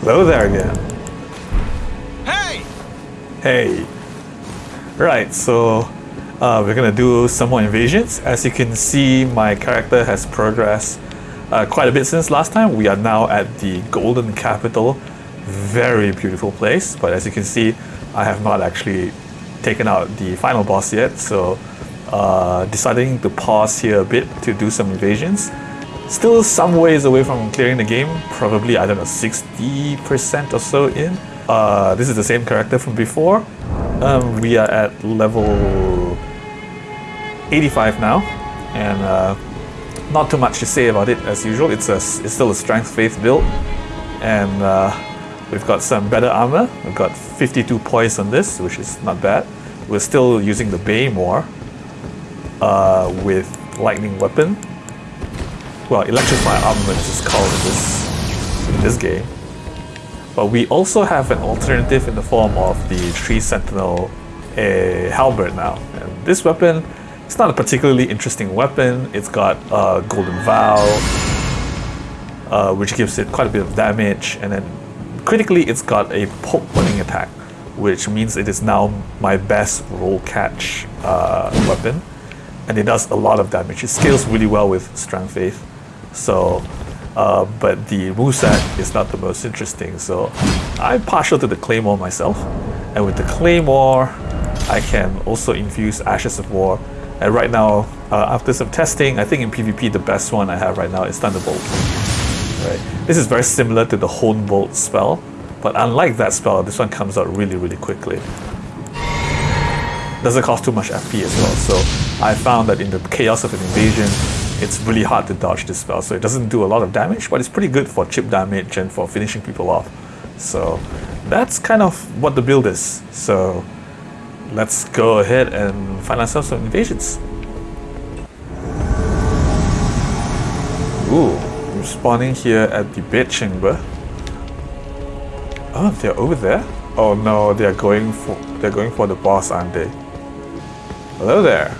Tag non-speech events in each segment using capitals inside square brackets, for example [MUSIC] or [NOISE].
Hello there again. Hey! Hey. Right, so uh, we're gonna do some more invasions. As you can see, my character has progressed uh, quite a bit since last time. We are now at the Golden Capital. Very beautiful place, but as you can see, I have not actually taken out the final boss yet, so uh, deciding to pause here a bit to do some invasions. Still some ways away from clearing the game, probably, I don't know, 60% or so in. Uh, this is the same character from before. Um, we are at level 85 now, and uh, not too much to say about it as usual. It's a it's still a strength faith build, and uh, we've got some better armor. We've got 52 points on this, which is not bad. We're still using the Claymore uh, with lightning weapon. Well, electrify armament is called in this in this game. But we also have an alternative in the form of the Tree Sentinel a halberd now. And this weapon, it's not a particularly interesting weapon. It's got a Golden Vow, uh, which gives it quite a bit of damage. And then critically, it's got a poke burning attack, which means it is now my best roll catch uh, weapon. And it does a lot of damage. It scales really well with Strength Faith. So uh, but the moveset is not the most interesting. So I'm partial to the Claymore myself. And with the Claymore, I can also infuse Ashes of War. And right now, uh, after some testing, I think in PvP the best one I have right now is Thunderbolt. Right. This is very similar to the Honed Bolt spell, but unlike that spell, this one comes out really, really quickly. Doesn't cost too much FP as well, so I found that in the chaos of an invasion, it's really hard to dodge this spell. So it doesn't do a lot of damage, but it's pretty good for chip damage and for finishing people off. So that's kind of what the build is. So let's go ahead and find ourselves some invasions. Ooh, I'm spawning here at the bed chamber. Oh, they're over there? Oh no, they're going for they're going for the boss, aren't they? Hello there.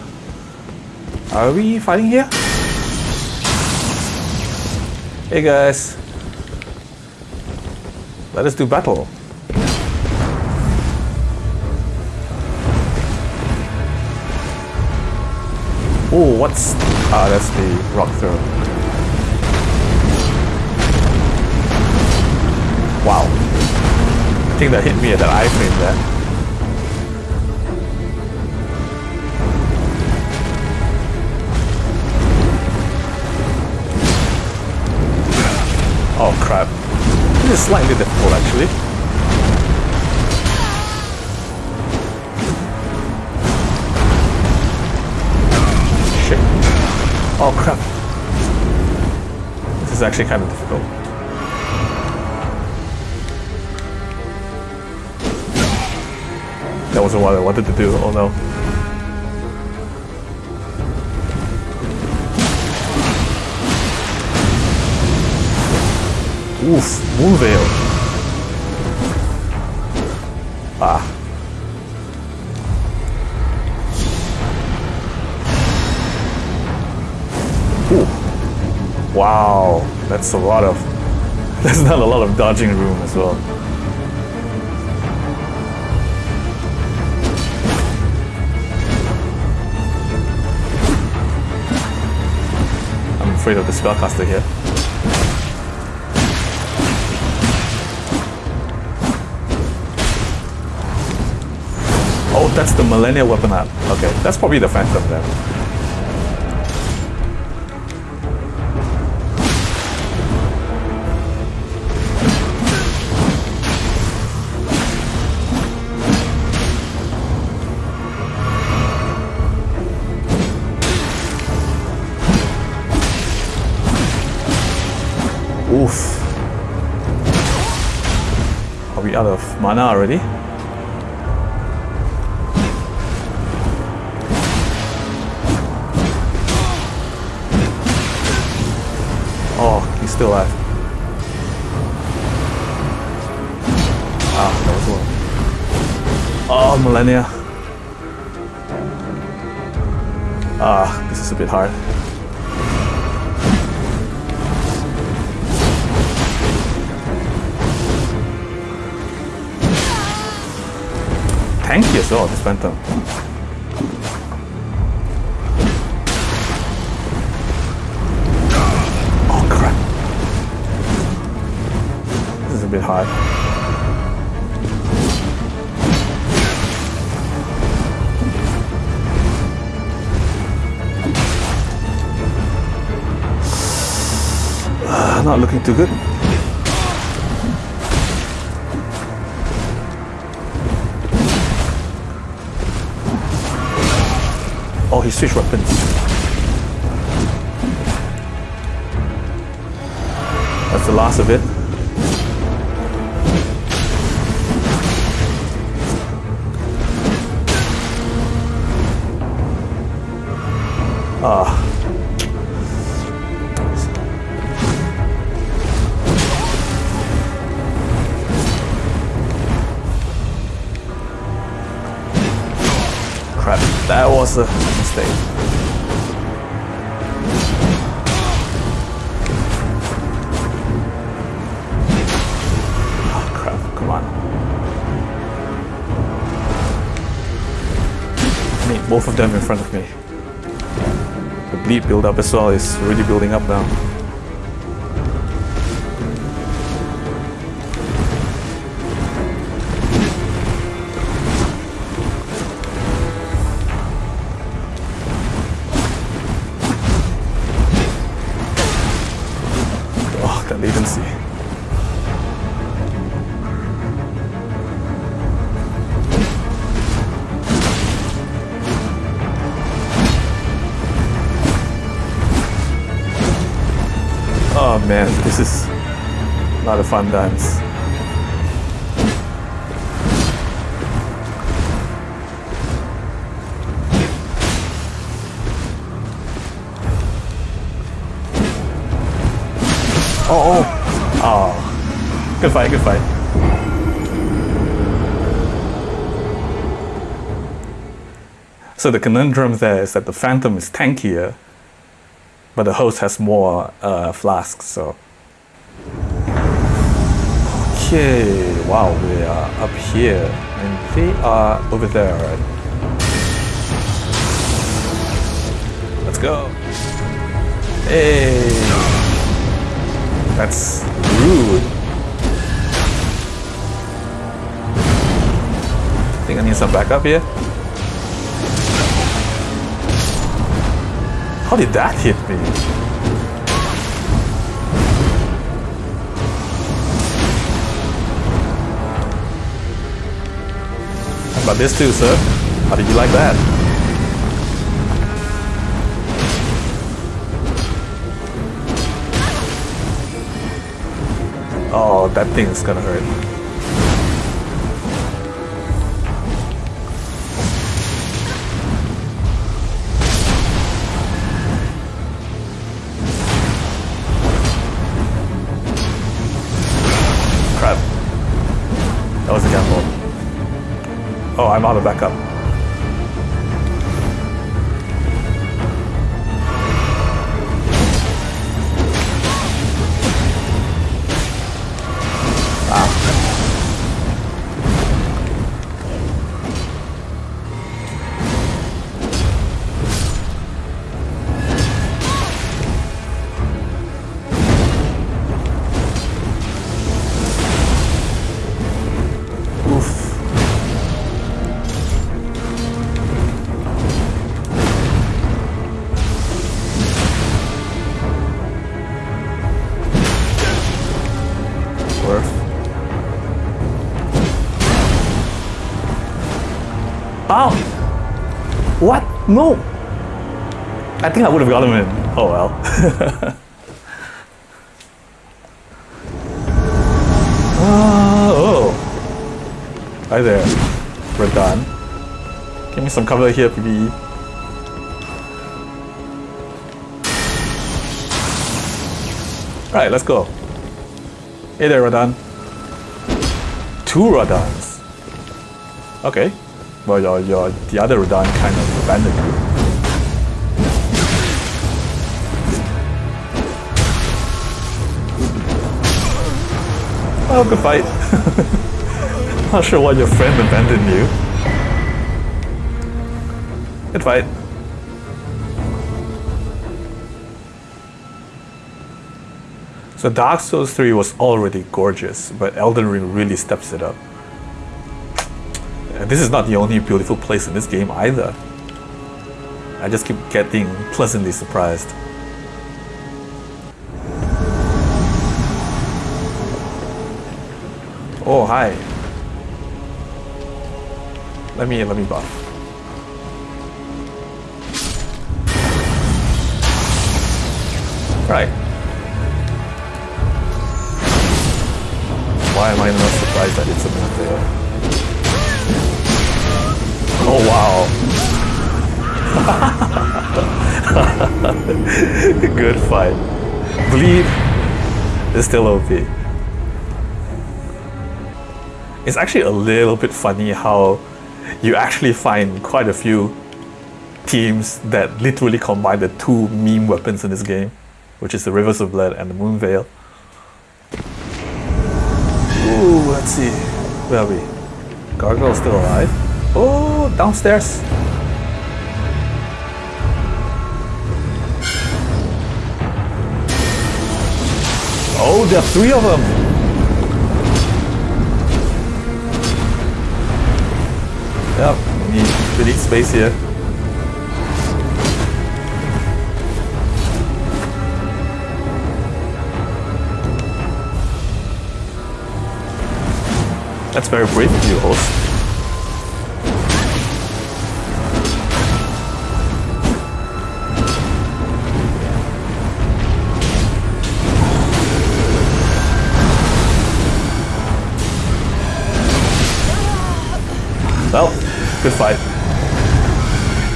Are we fighting here? Hey guys. Let us do battle. Oh, what's... Ah, that's the rock throw. Wow. I think that hit me at that iframe there. Is slightly difficult actually. Shit. Oh crap. This is actually kind of difficult. That wasn't what I wanted to do, oh no. Oof, Moonveil. Ah. Ooh. Wow, that's a lot of... [LAUGHS] That's not a lot of dodging room as well. I'm afraid of the spellcaster here. That's the Malenia weapon up. Okay, that's probably the Phantom then. Oof. Are we out of mana already? still alive. Ah, that was one. Oh, Malenia. Ah, this is a bit hard. Tanky as well, this Phantom. Hard. Uh, not looking too good. Oh, he switched weapons. That's the last of it. Was a mistake. Oh crap, come on. I need both of them in front of me. The bleed build up as well is really building up now. Fun dance. Oh, oh. Oh. Good fight, good fight. So the conundrum there is that the Phantom is tankier, but the host has more uh, flasks, so. Okay, wow, we are up here, and they are over there? Let's go. Hey! That's rude. I think I need some backup here. How did that hit me? About this too, sir? How did you like that? Oh, that thing is gonna hurt. I'm out of backup. No! I think I would have got him in. Oh well. [LAUGHS] Ah, oh. Hi there. We're done. Give me some cover here, PvE. Alright, let's go. Hey there, Radahn. Two Radahns. Okay. Well, your, your, the other Radahn kind of abandoned. Oh, good fight. Not sure why your friend abandoned you. Good fight. So Dark Souls 3 was already gorgeous, but Elden Ring really steps it up. And this is not the only beautiful place in this game either. I just keep getting pleasantly surprised. Oh, hi. Let me, let me buff. Right. Why am I not surprised that it's a there? Oh wow. [LAUGHS] Good fight. Bleed is still OP. It's actually a little bit funny how you actually find quite a few teams that literally combine the two meme weapons in this game, which is the Rivers of Blood and the Moonveil. Ooh, let's see. Where are we? Gargoyle's still alive. Oh, downstairs. Oh, there are three of them. Yep, we need space here. That's very brave of you, host.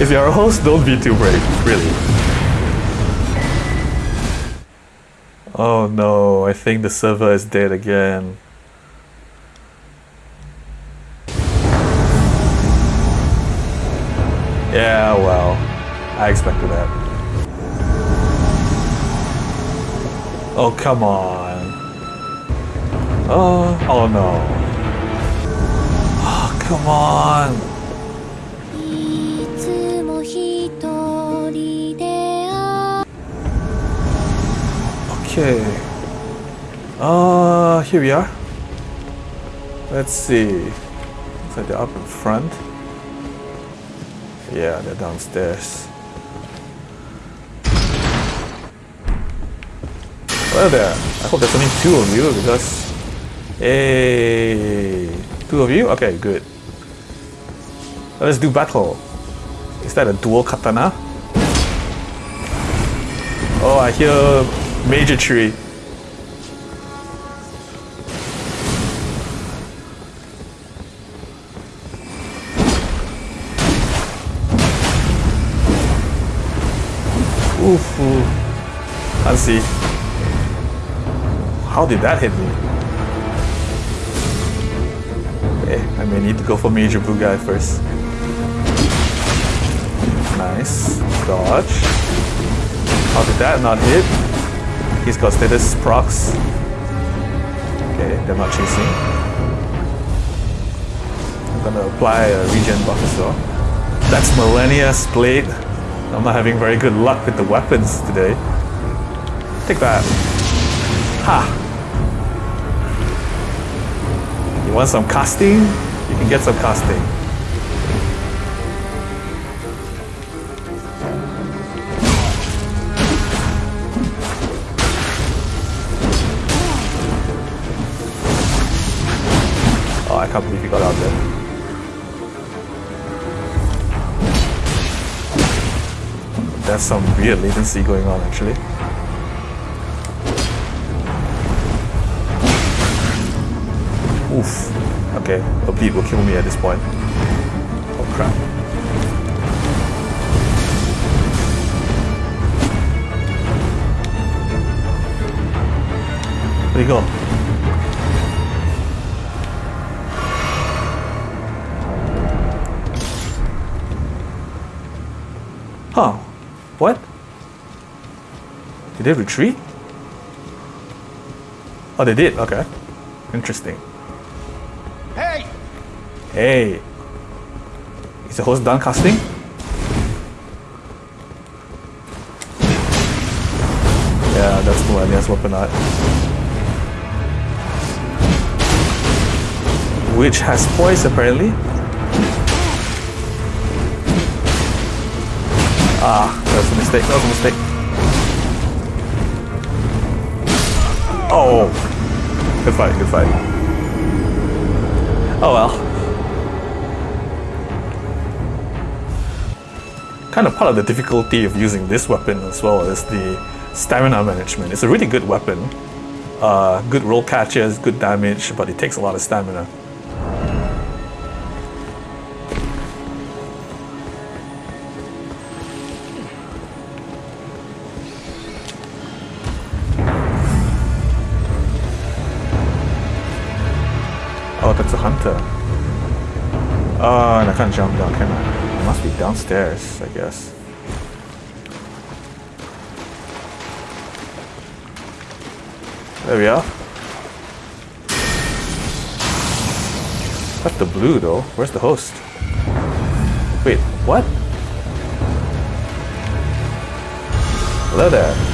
If you're a host, don't be too brave, really. Oh no, I think the server is dead again. Yeah, well, I expected that. Oh, come on. Oh, oh no. Oh, come on. Okay. Uh, here we are. Let's see. So they're up in front. Yeah, they're downstairs. Well there. I hope there's only two of you because... Hey, two of you? Okay, good. Let's do battle. Is that a dual katana? Oh, I hear Major Tree. Oof. Let's see. How did that hit me? Okay, I may need to go for Major Blue Guy first. Nice. Dodge. How did that not hit? He's got status procs. Okay, they're not chasing. I'm gonna apply a regen buff as well. That's Malenia's Blade. I'm not having very good luck with the weapons today. Take that. Ha! You want some casting? You can get some casting. Got out there. There's some weird latency going on actually. Oof. Okay, a bleed will kill me at this point. Oh crap. Where'd he go? Huh. What? Did they retreat? Oh, they did. Okay. Interesting. Hey! Hey. Is the host done casting? Yeah, that's the one. Yes, weapon art. Which has poise, apparently. Ah, that was a mistake, that was a mistake. Oh! Good fight, good fight. Oh well. Kind of part of the difficulty of using this weapon as well is the stamina management. It's a really good weapon. Uh, good roll catches, good damage, but it takes a lot of stamina. That's a hunter. Oh, and I can't jump down, can I? It must be downstairs, I guess. There we are. That's the blue though. Where's the host? Wait, what? Hello there.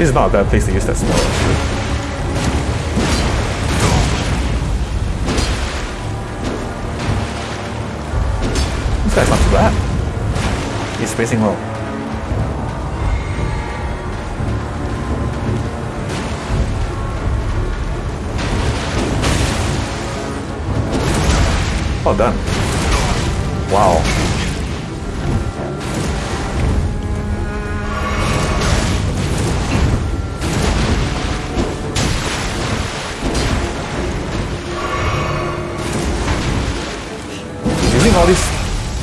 This is not a bad place to use that spell actually. This guy's not too bad. He's spacing well. Well done. Wow. All these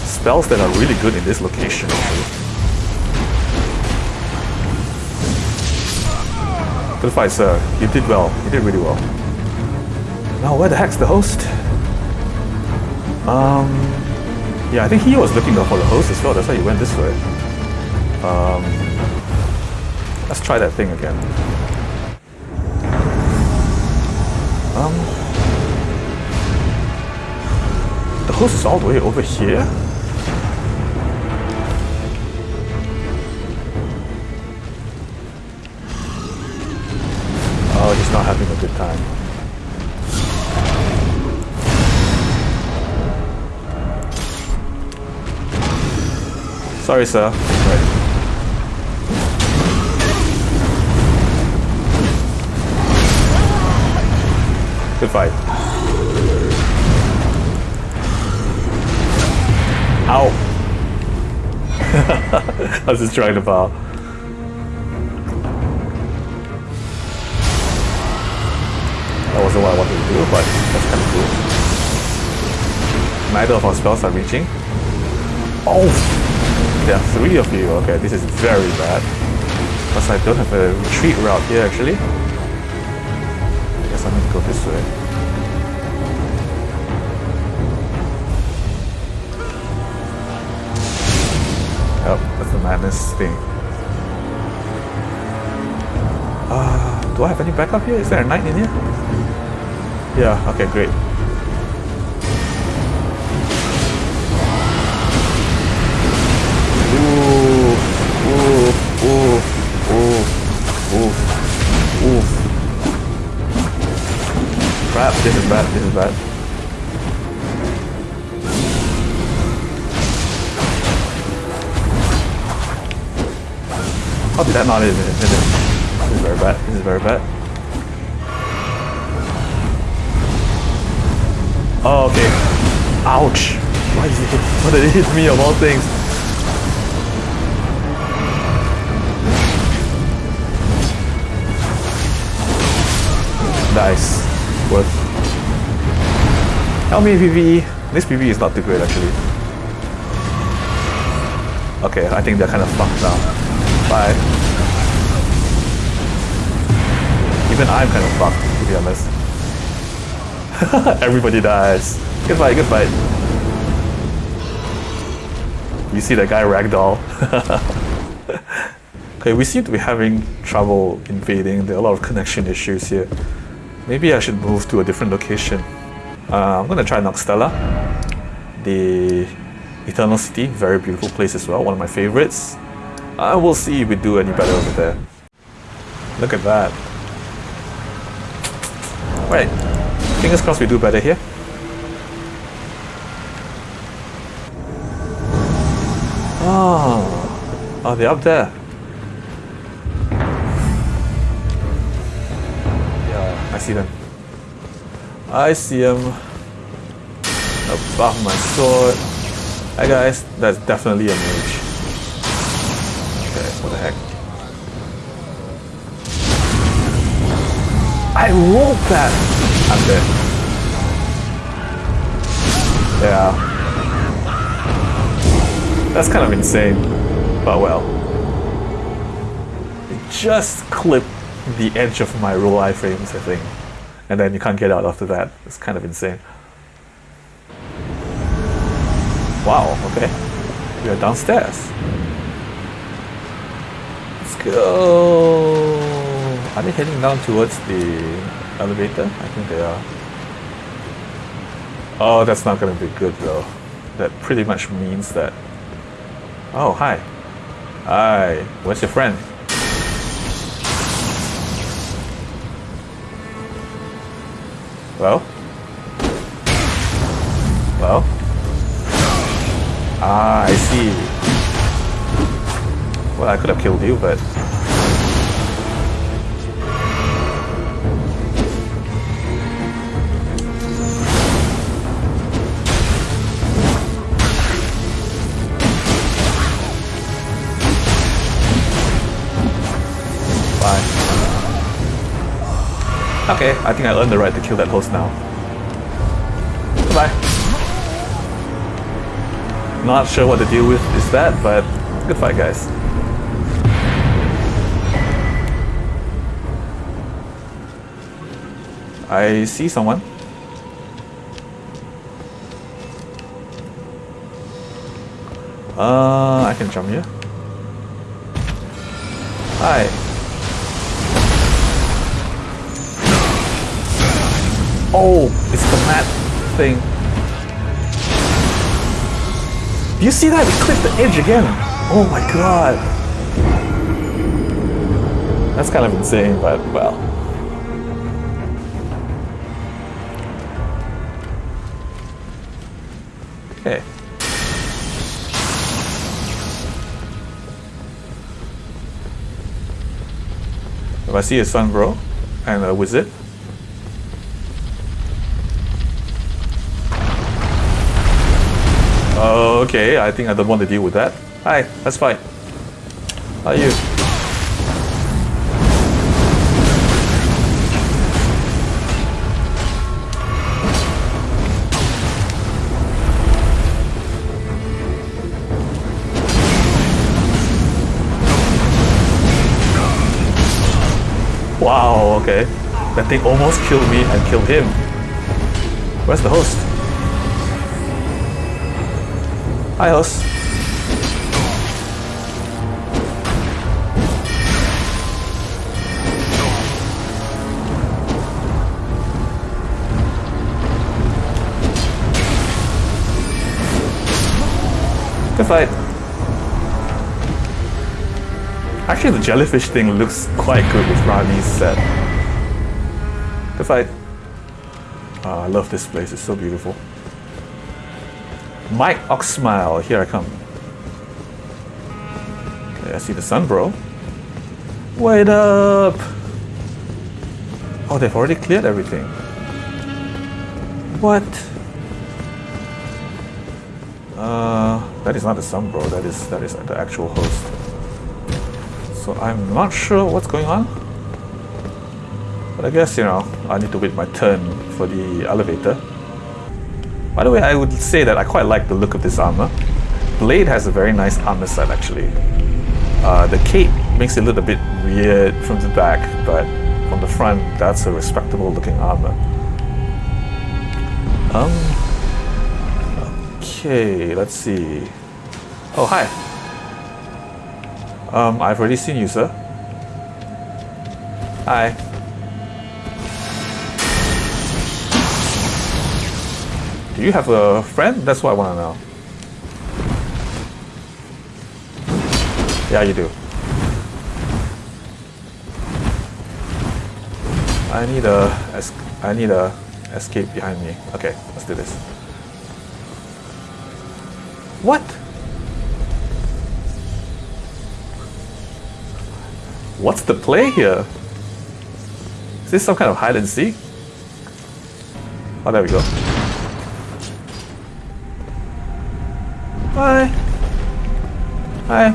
spells that are really good in this location. Good fight, sir. You did well. You did really well. Now, where the heck's the host? Um, yeah, I think he was looking for the host as well. That's why he went this way. Um, let's try that thing again. Um, is all the way over here. Oh, he's not having a good time. Sorry, sir. Right. Good fight. Ow! [LAUGHS] I was just trying to bow. That wasn't what I wanted to do, but that's kind of cool. Neither of our spells are reaching. Oh! There are three of you. Okay, this is very bad. Because I don't have a retreat route here, actually. I guess I need to go this way. Madness thing. Uh, do I have any backup here? Is there a knight in here? Yeah, okay, great. Ooh, ooh, ooh, ooh, ooh. Crap, this is bad, this is bad. How did that not hit it? This is very bad, this is very bad. Oh, okay. Ouch! Why did it hit, why did it hit me of all things? Nice. Worth. Help me PvE. This PvE is not too great actually. Okay, I think they're kind of fucked now. Bye. Even I'm kind of fucked, to be honest. [LAUGHS] Everybody dies. Good fight, good fight. You see that guy ragdoll? [LAUGHS] Okay, we seem to be having trouble invading. There are a lot of connection issues here. Maybe I should move to a different location. Uh, I'm gonna try Nokstella. The Eternal City, very beautiful place as well, one of my favorites. Uh, we'll see if we do any better over there. Look at that. Right, fingers crossed we do better here. Oh, oh, they're up there. Yeah, I see them. I see them above my sword. Hi guys, that's definitely a mage. What the heck? I rolled that! I'm dead. Yeah. That's kind of insane, but well. It just clipped the edge of my roll iframes, I think. And then you can't get out after that. It's kind of insane. Wow, okay. We are downstairs. Go. Are they heading down towards the elevator? I think they are. Oh, that's not gonna be good though. That pretty much means that. Oh, hi. Hi. Where's your friend? Well? Well? Ah, I see. Well, I could have killed you, but... Fine. Okay, I think I earned the right to kill that host now. Goodbye. Not sure what the deal with is that, but good fight, guys. I see someone. Uh, I can jump here. Hi. Oh, it's the mat thing. You see that? It clipped the edge again. Oh my god. That's kind of insane, but well. I see a sun bro and a wizard, Okay, I think I don't want to deal with that. Hi, that's fine. How are you? Wow, okay. That thing almost killed me and killed him. Where's the host? Hi, host. Good fight. Actually, the jellyfish thing looks quite good with Ranni's set. Good fight. Ah, I love this place, it's so beautiful. Mike Oxmile, here I come. Okay, I see the sun, bro. Wait up! Oh, they've already cleared everything. What? Uh, that is not the sun, bro. That is that is the actual host. So I'm not sure what's going on. But I guess, you know, I need to wait my turn for the elevator. By the way, I would say that I quite like the look of this armor. Blaidd has a very nice armor set actually. Uh, the cape makes it look a bit weird from the back, but from the front, that's a respectable looking armor. Um. Okay, let's see. Oh, hi. Um, I've already seen you, sir. Hi. Do you have a friend? That's what I want to know. Yeah, you do. I need a I need a escape behind me. Okay, let's do this. What? What's the play here? Is this some kind of hide and seek? Oh, there we go. Hi. Hi.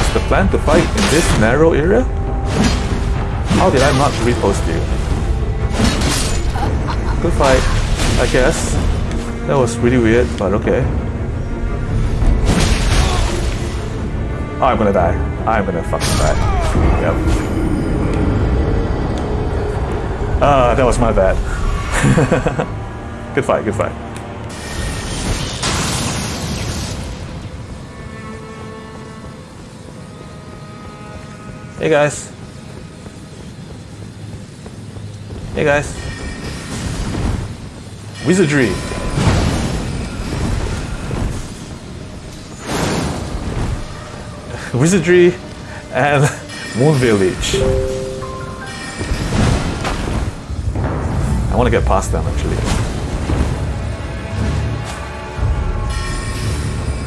Is the plan to fight in this narrow area? How did I not repost you? Good fight, I guess. That was really weird, but okay. I'm gonna die. I'm gonna fucking die. Yep. Ah, that was my bad. good fight, good fight. Hey guys. Hey guys. Wizardry. Wizardry and [LAUGHS] Moon Village. I want to get past them actually.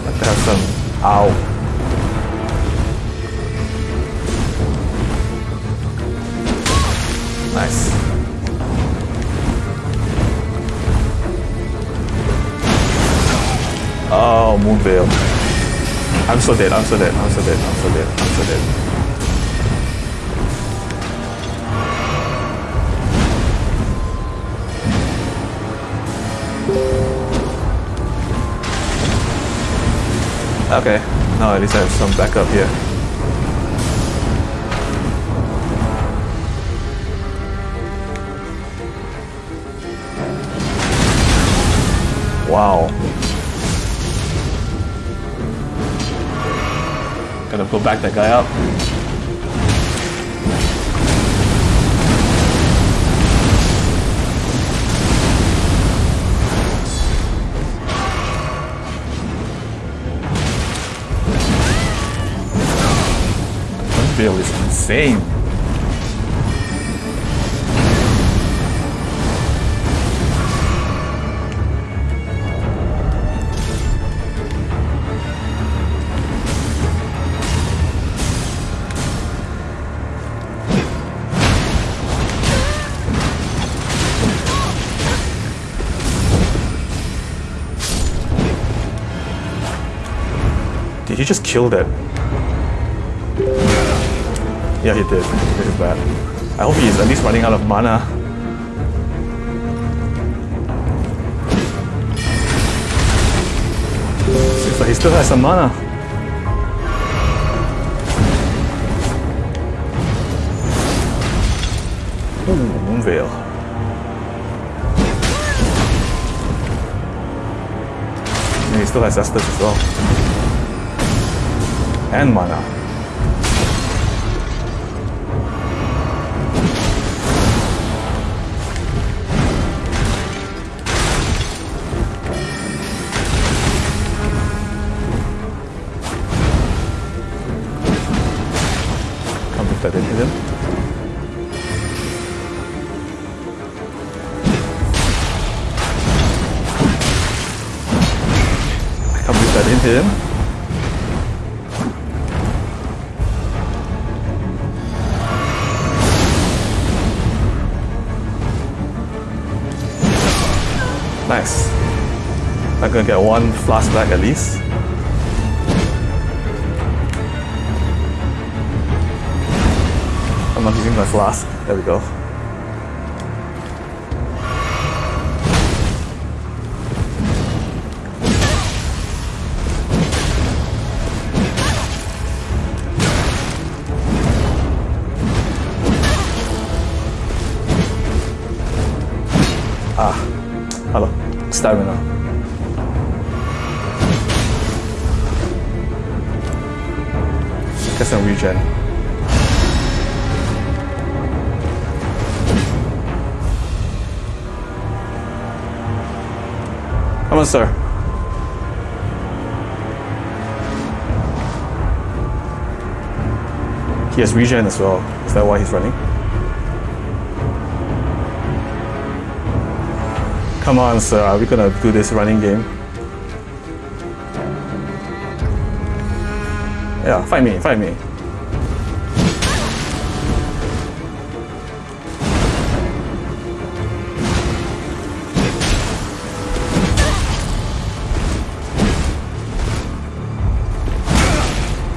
Like to have some ow. Nice. Oh, Moonveil. I'm so dead, I'm so dead, I'm so dead, I'm so dead, I'm so dead. Okay, now at least I have some backup here. Go back that guy up. Bill is insane. Just killed it. Yeah, he did. This is bad. I hope he's at least running out of mana. Seems like he still has some mana. Ooh, Moonveil. And he still has Estus as well. And mana. Can't believe that didn't hit him. Nice. I'm gonna get one flask back at least. I'm not using my flask. There we go. stamina. Get some regen. Come on, sir. He has regen as well. Is that why he's running? Come on, sir. Are we gonna do this running game? Yeah, fight me, fight me.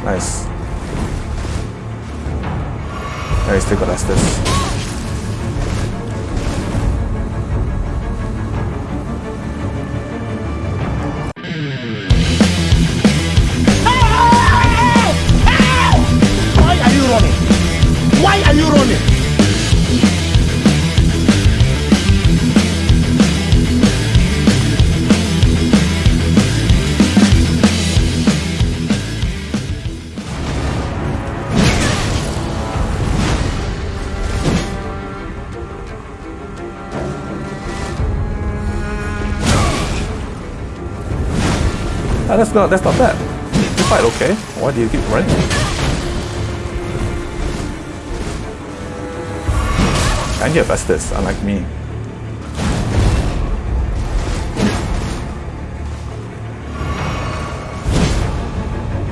Nice. He's still got Estus. That's not that's not bad. You fight okay. Why do you keep running? And you have Estus, unlike me.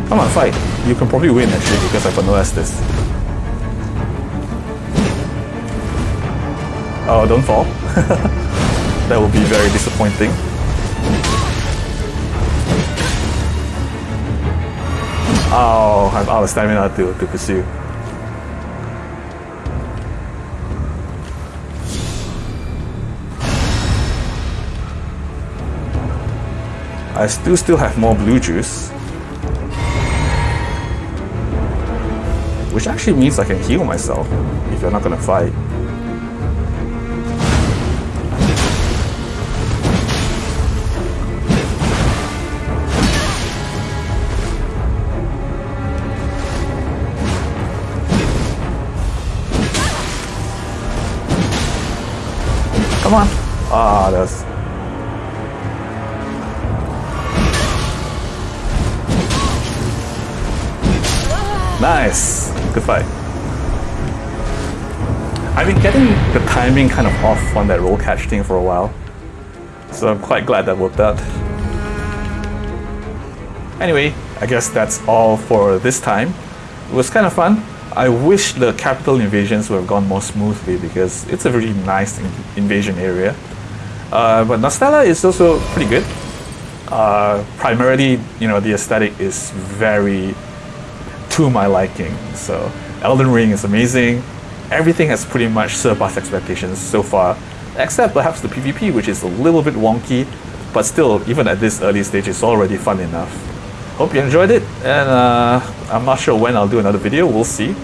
Come on, fight. You can probably win actually because I've got no Estus. Oh, don't fall. [LAUGHS] that would be very disappointing. Oh, I'm out of stamina to, to pursue. I still still have more blue juice. Which actually means I can heal myself if you're not gonna fight. Nice. Good fight. I've been getting the timing kind of off on that roll catch thing for a while. So I'm quite glad that worked out. Anyway, I guess that's all for this time. It was kind of fun. I wish the capital invasions would have gone more smoothly because it's a really nice in- invasion area. Uh, but Nokstella is also pretty good. Uh, primarily, you know, the aesthetic is very to my liking. So Elden Ring is amazing. Everything has pretty much surpassed expectations so far, except perhaps the PvP, which is a little bit wonky, but still, even at this early stage, it's already fun enough. Hope you enjoyed it, and uh, I'm not sure when I'll do another video. We'll see.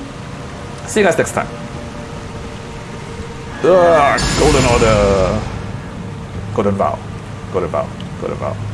See you guys next time. Ugh, Golden Order. Golden Vow. Golden Vow. Golden Vow.